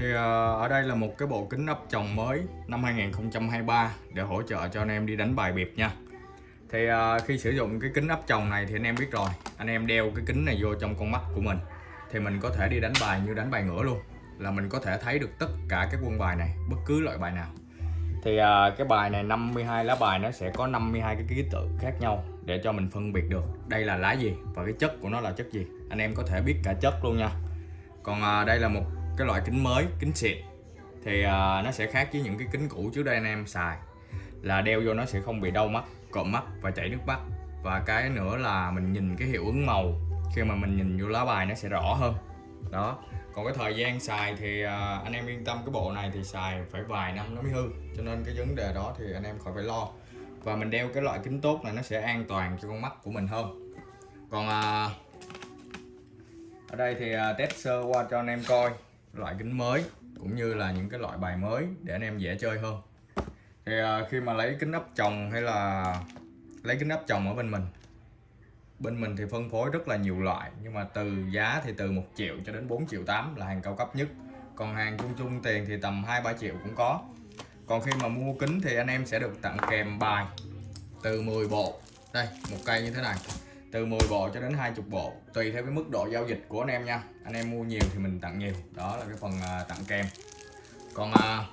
Thì ờ, ở đây là một cái bộ kính ấp chồng mới năm 2023 để hỗ trợ cho anh em đi đánh bài biệt nha. Thì ờ, khi sử dụng cái kính ấp chồng này thì anh em biết rồi, anh em đeo cái kính này vô trong con mắt của mình thì mình có thể đi đánh bài như đánh bài ngửa luôn. Là mình có thể thấy được tất cả các quân bài này, bất cứ loại bài nào. Thì ờ, cái bài này 52 lá bài nó sẽ có 52 cái ký tự khác nhau để cho mình phân biệt được đây là lá gì và cái chất của nó là chất gì. Anh em có thể biết cả chất luôn nha. Còn đây là một cái loại kính mới kính xịt thì uh, nó sẽ khác với những cái kính cũ trước đây anh em xài. Là đeo vô nó sẽ không bị đau mắt cộm mắt và chảy nước mắt. Và cái nữa là mình nhìn cái hiệu ứng màu. Khi mà mình nhìn vô lá bài nó sẽ rõ hơn. Đó. Còn cái thời gian xài thì uh, anh em yên tâm cái bộ này thì xài phải vài năm nó mới hư. Cho nên cái vấn đề đó thì anh em khỏi phải lo. Và mình đeo cái loại kính tốt này nó sẽ an toàn cho con mắt của mình hơn. Còn uh, ở đây thì uh, test sơ qua cho anh em coi loại kính mới, cũng như là những cái loại bài mới để anh em dễ chơi hơn. Thì à, khi mà lấy kính áp chồng hay là lấy kính áp chồng ở bên mình bên mình thì phân phối rất là nhiều loại, nhưng mà từ giá thì từ 1 triệu cho đến 4 triệu 8 là hàng cao cấp nhất. Còn hàng chung chung tiền thì tầm 2 3 triệu cũng có. Còn khi mà mua kính thì anh em sẽ được tặng kèm bài từ 10 bộ. Đây, một cây như thế này từ 10 bộ cho đến 20 bộ tùy theo cái mức độ giao dịch của anh em nha. Anh em mua nhiều thì mình tặng nhiều. Đó là cái phần à, tặng kèm. Còn à,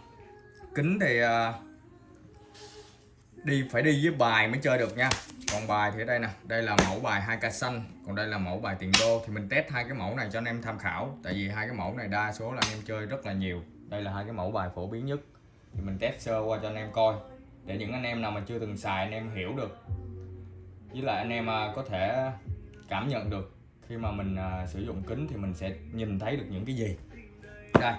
kính thì à, đi phải đi với bài mới chơi được nha. Còn bài thì ở đây nè đây là mẫu bài 2k xanh còn đây là mẫu bài tiền đô. Thì mình test hai cái mẫu này cho anh em tham khảo tại vì hai cái mẫu này đa số là anh em chơi rất là nhiều. Đây là hai cái mẫu bài phổ biến nhất. Thì mình test sơ qua cho anh em coi. Để những anh em nào mà chưa từng xài anh em hiểu được với lại anh em à, có thể cảm nhận được khi mà mình à, sử dụng kính thì mình sẽ nhìn thấy được những cái gì. Đây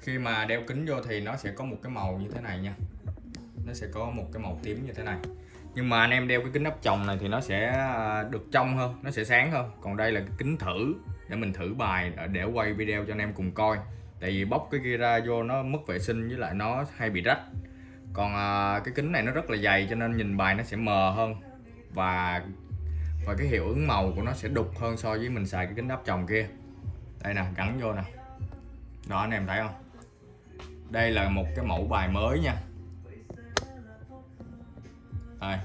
khi mà đeo kính vô thì nó sẽ có một cái màu như thế này nha. Nó sẽ có một cái màu tím như thế này. Nhưng mà anh em đeo cái kính áp tròng này thì nó sẽ à, được trong hơn nó sẽ sáng hơn. Còn đây là cái kính thử để mình thử bài để quay video cho anh em cùng coi. Tại vì bóc cái kia ra vô nó mất vệ sinh với lại nó hay bị rách. Còn à, cái kính này nó rất là dày cho nên nhìn bài nó sẽ mờ hơn và và cái hiệu ứng màu của nó sẽ đục hơn so với mình xài cái kính áp tròng kia. Đây nè, gắn vô nè. Đó, anh em thấy không? Đây là một cái mẫu bài mới nha. Đây.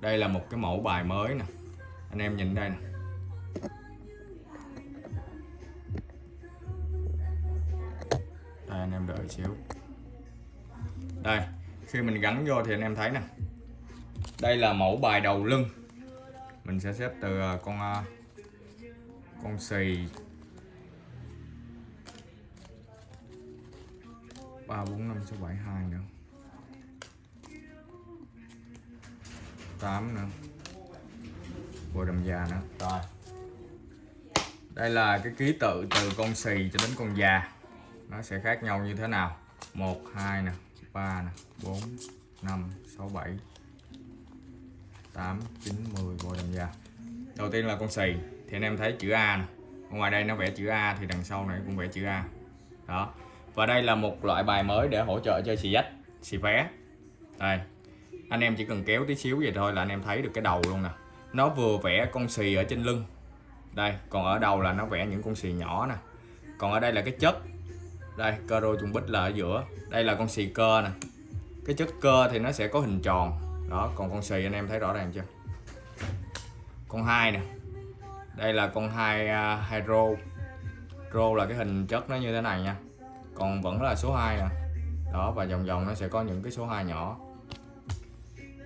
Đây là một cái mẫu bài mới nè. Anh em nhìn đây nè. Đây, anh em đợi xíu. Đây, khi mình gắn vô thì anh em thấy nè đây là mẫu bài đầu lưng. Mình sẽ xếp từ à, con à, con xì. Ba, bốn, năm, sáu, bảy, hai nữa. Tám nữa. Bồi đầm già nữa. Rồi. Đây là cái ký tự từ con xì cho đến con già. Nó sẽ khác nhau như thế nào? Một, hai nè, ba nè, bốn, năm, sáu, bảy 8 9 10 bồi đầm da đầu tiên là con xì, thì anh em thấy chữ A nè. Ngoài đây nó vẽ chữ A thì đằng sau này cũng vẽ chữ A. Đó. Và đây là một loại bài mới để hỗ trợ cho xì dách, xì vé. Đây. Anh em chỉ cần kéo tí xíu vậy thôi là anh em thấy được cái đầu luôn nè. Nó vừa vẽ con xì ở trên lưng. Đây, còn ở đầu là nó vẽ những con xì nhỏ nè. Còn ở đây là cái chất. Đây cơ rô trùng bích là ở giữa. Đây là con xì cơ nè. Cái chất cơ thì nó sẽ có hình tròn đó còn con xì anh em thấy rõ ràng chưa? Con hai nè. Đây là con hai uh, hai rô. Rô là cái hình chất nó như thế này nha. Còn vẫn là số 2 nè. Đó và vòng vòng nó sẽ có những cái số 2 nhỏ.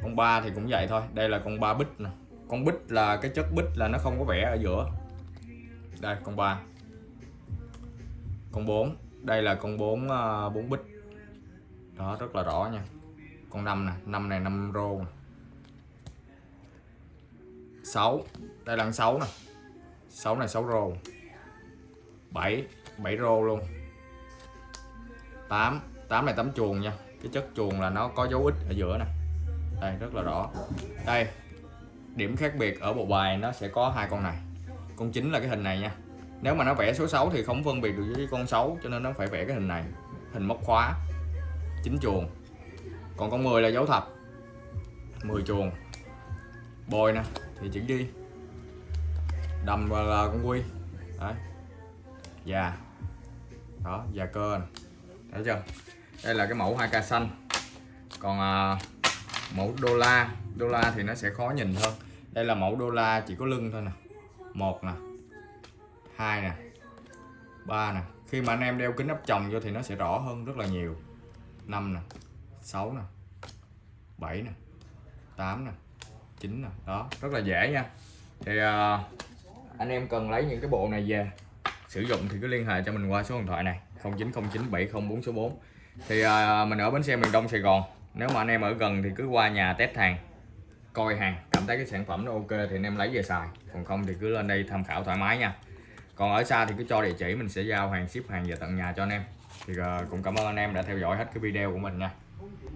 Con ba thì cũng vậy thôi. Đây là con ba bích nè. Con bích là cái chất bích là nó không có vẽ ở giữa. Đây con ba. Con 4 đây là con 4 uh, 4 bích. Đó rất là rõ nha con năm nè, năm này năm rô nè. 6 đây là 6 nè. 6 này 6 rô. 7 7 rô luôn. 8 8 này 8 chuồng nha. Cái chất chuồng là nó có dấu ít ở giữa nè. Đây, rất là rõ. Đây, điểm khác biệt ở bộ bài nó sẽ có hai con này. Con chính là cái hình này nha. Nếu mà nó vẽ số 6 thì không phân biệt được với con 6 cho nên nó phải vẽ cái hình này. Hình móc khóa. Chính chuồng còn con 10 là dấu thập. 10 chuồng. Bồi nè thì chữ đi. Đầm là con quy. Đấy. Da đó già cơ thấy chưa? Đây là cái mẫu 2k xanh. Còn à, mẫu đô la. Đô la thì nó sẽ khó nhìn hơn. Đây là mẫu đô la chỉ có lưng thôi nè. Một nè. Hai nè. Ba nè. Khi mà anh em đeo kính áp tròng vô thì nó sẽ rõ hơn rất là nhiều. Năm nè sáu nè. Bảy nè. Tám nè. Chín nè. Đó rất là dễ nha. Thì uh, anh em cần lấy những cái bộ này về. Sử dụng thì cứ liên hệ cho mình qua số điện thoại này 09097044 số 4 thì uh, mình ở bến xe miền Đông Sài Gòn. Nếu mà anh em ở gần thì cứ qua nhà test hàng coi hàng cảm thấy cái sản phẩm nó ok thì anh em lấy về xài. Còn không thì cứ lên đây tham khảo thoải mái nha. Còn ở xa thì cứ cho địa chỉ mình sẽ giao hàng ship hàng về tận nhà cho anh em. Thì uh, cũng cảm ơn anh em đã theo dõi hết cái video của mình nha.